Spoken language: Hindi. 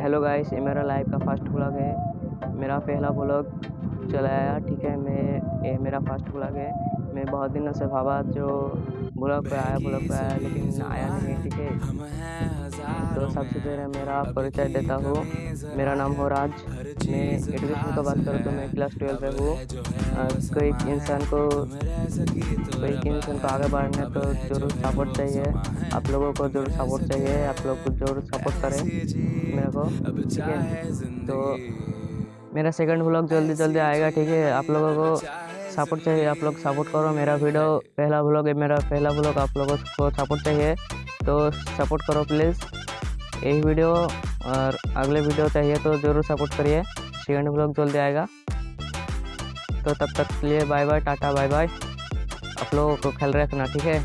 हेलो गाइस ये मेरा लाइफ का फ़र्स्ट ब्लॉग है। मेरा पहला ब्लॉग चलाया ठीक है? मैं ये मेरा फ़र्स्ट ब्लॉग है। मैं बहुत दिनों से भावा जो ब्लॉग पे आया ब्लॉग पे आया लेकिन आया नहीं ठीक है। तो सबसे पहले मेरा परिचय देता हूँ। मेरा नाम हो राज। मैं एडुकेशन का बात करूँ तो मैं क्लास ट्वेल्व में हूँ। कोई इंसान को कोई इंसान को आगे बढ़ने तो ज़रूर सपोर्ट चाहिए। आप लोगों को ज़रूर सपोर्ट चाहिए। आप लोग को ज़रूर सपोर्ट करें मेरे को ठीक है? तो मेरा सेकंड ब्लॉग जल्दी जल्दी आएगा ठीक है? आप लोगों को सपोर्ट चाहिए। आप लोग सपोर्ट करो। मेरा वीडियो पहला ब्लॉग है मेरा पहला ब्लॉग आप लोगों को सपोर्ट चाहिए। तो सपोर्ट करो प्लीज़ यही वीडियो और अगले वीडियो चाहिए तो ज़रूर सपोर्ट करिए। सेकेंड ब्लॉग जल्दी आएगा। तो तब तक के लिए bye bye tata bye bye आप लोगों को ख्याल रखना, ठीक है?